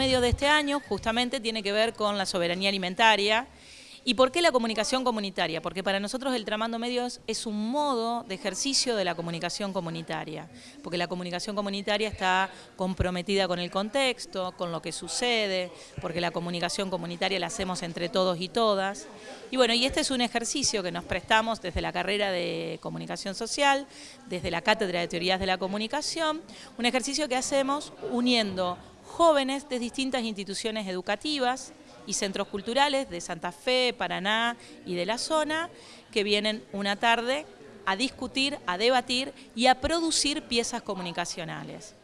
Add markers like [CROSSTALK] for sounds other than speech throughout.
este año justamente tiene que ver con la soberanía alimentaria, ¿Y por qué la comunicación comunitaria? Porque para nosotros el Tramando Medios es un modo de ejercicio de la comunicación comunitaria, porque la comunicación comunitaria está comprometida con el contexto, con lo que sucede, porque la comunicación comunitaria la hacemos entre todos y todas. Y bueno, y este es un ejercicio que nos prestamos desde la carrera de comunicación social, desde la cátedra de teorías de la comunicación, un ejercicio que hacemos uniendo jóvenes de distintas instituciones educativas, y centros culturales de Santa Fe, Paraná y de la zona, que vienen una tarde a discutir, a debatir y a producir piezas comunicacionales.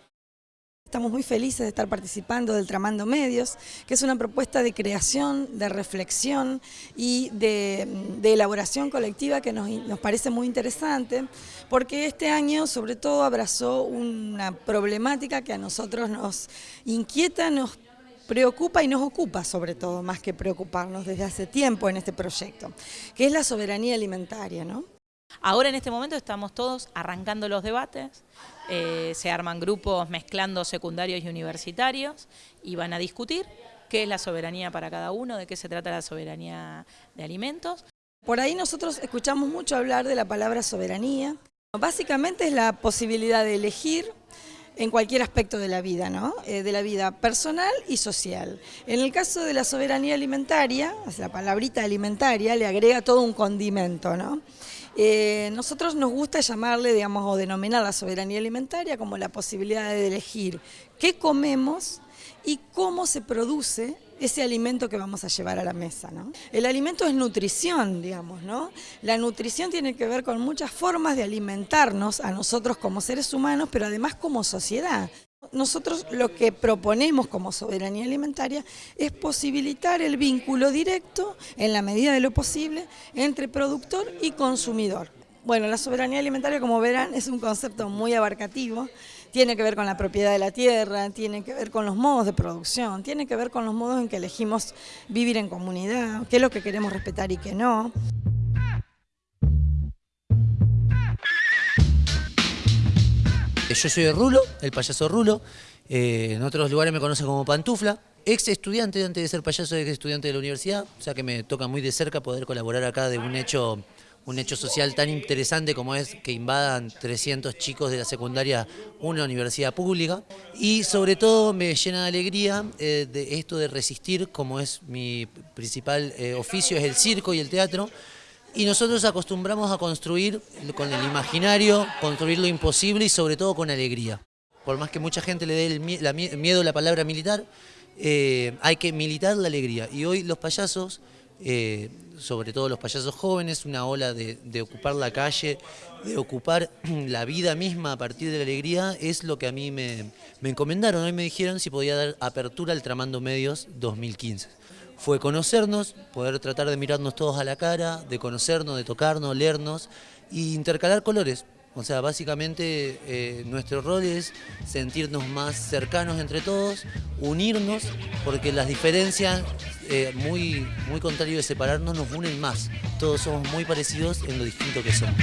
Estamos muy felices de estar participando del Tramando Medios, que es una propuesta de creación, de reflexión y de, elaboración colectiva que nos, nos, parece muy interesante, porque este año sobre todo abrazó una problemática que a nosotros nos inquieta, nos preocupa y nos ocupa sobre todo, más que preocuparnos desde hace tiempo en este proyecto, que es la soberanía alimentaria. ¿no? Ahora en este momento estamos todos arrancando los debates, eh, se arman grupos mezclando secundarios y universitarios y van a discutir qué es la soberanía para cada uno, de qué se trata la soberanía de alimentos. Por ahí nosotros escuchamos mucho hablar de la palabra soberanía. Básicamente es la posibilidad de elegir en cualquier aspecto de la vida, ¿no? Eh, de la vida personal y social. En el caso de la soberanía alimentaria, la palabrita alimentaria le agrega todo un condimento, ¿no? Eh, nosotros nos gusta llamarle, digamos, o denominar la soberanía alimentaria como la posibilidad de elegir qué comemos y cómo se produce ese alimento que vamos a llevar a la mesa. ¿no? El alimento es nutrición, digamos, ¿no? La nutrición tiene que ver con muchas formas de alimentarnos a nosotros como seres humanos, pero además como sociedad. Nosotros lo que proponemos como soberanía alimentaria es posibilitar el vínculo directo, en la medida de lo posible, entre productor y consumidor. Bueno, la soberanía alimentaria, como verán, es un concepto muy abarcativo. Tiene que ver con la propiedad de la tierra, tiene que ver con los modos de producción, tiene que ver con los modos en que elegimos vivir en comunidad, qué es lo que queremos respetar y qué no. Yo soy Rulo, el payaso Rulo. Eh, en otros lugares me conocen como Pantufla. Ex estudiante, antes de ser payaso, ex estudiante de la universidad. O sea que me toca muy de cerca poder colaborar acá de un hecho un hecho social tan interesante como es que invadan 300 chicos de la secundaria una universidad pública y sobre todo me llena de alegría eh, de esto de resistir como es mi principal eh, oficio es el circo y el teatro y nosotros acostumbramos a construir con el imaginario, construir lo imposible y sobre todo con alegría. Por más que mucha gente le dé el miedo a la palabra militar, eh, hay que militar la alegría y hoy los payasos eh, sobre todo los payasos jóvenes, una ola de, ocupar la calle, de ocupar [CLEARS THROAT] la vida misma a partir de la alegría, es lo que a mí me, encomendaron. Hoy me dijeron si podía dar apertura al Tramando Medios 2015. Fue conocernos, poder tratar de mirarnos todos a la cara, de conocernos, de tocarnos, leernos e intercalar colores. O sea, básicamente eh, nuestro rol es sentirnos más cercanos entre todos, unirnos, porque las diferencias, eh, muy, muy contrario de separarnos, nos unen más. Todos somos muy parecidos en lo distinto que somos.